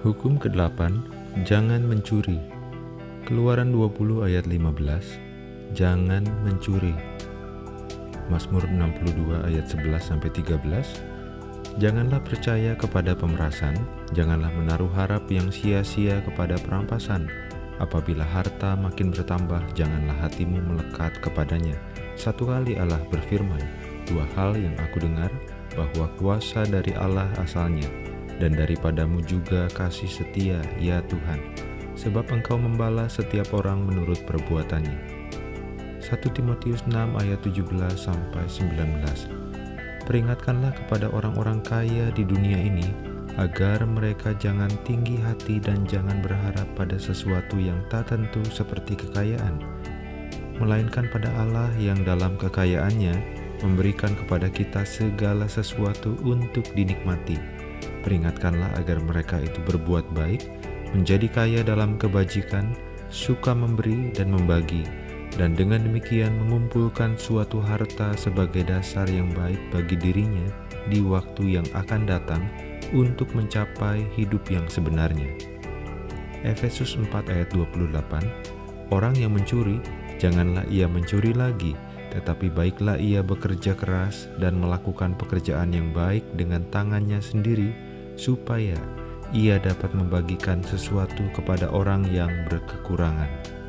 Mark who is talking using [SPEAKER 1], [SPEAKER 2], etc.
[SPEAKER 1] Hukum ke-8, jangan mencuri. Keluaran 20 ayat 15, jangan mencuri. Mazmur 62 ayat 11 sampai 13, janganlah percaya kepada pemerasan, janganlah menaruh harap yang sia-sia kepada perampasan. Apabila harta makin bertambah, janganlah hatimu melekat kepadanya. Satu kali Allah berfirman, dua hal yang aku dengar, bahwa kuasa dari Allah asalnya, dan daripadamu juga kasih setia, ya Tuhan sebab engkau membalas setiap orang menurut perbuatannya. 1 Timotius 6 ayat 17 sampai 19. Peringatkanlah kepada orang-orang kaya di dunia ini agar mereka jangan tinggi hati dan jangan berharap pada sesuatu yang tak tentu seperti kekayaan, melainkan pada Allah yang dalam kekayaannya memberikan kepada kita segala sesuatu untuk dinikmati. Peringatkanlah agar mereka itu berbuat baik, menjadi kaya dalam kebajikan, suka memberi dan membagi, dan dengan demikian mengumpulkan suatu harta sebagai dasar yang baik bagi dirinya di waktu yang akan datang untuk mencapai hidup yang sebenarnya. Efesus 4 ayat 28 Orang yang mencuri, janganlah ia mencuri lagi, tetapi baiklah ia bekerja keras dan melakukan pekerjaan yang baik dengan tangannya sendiri, supaya ia dapat membagikan sesuatu kepada orang yang berkekurangan.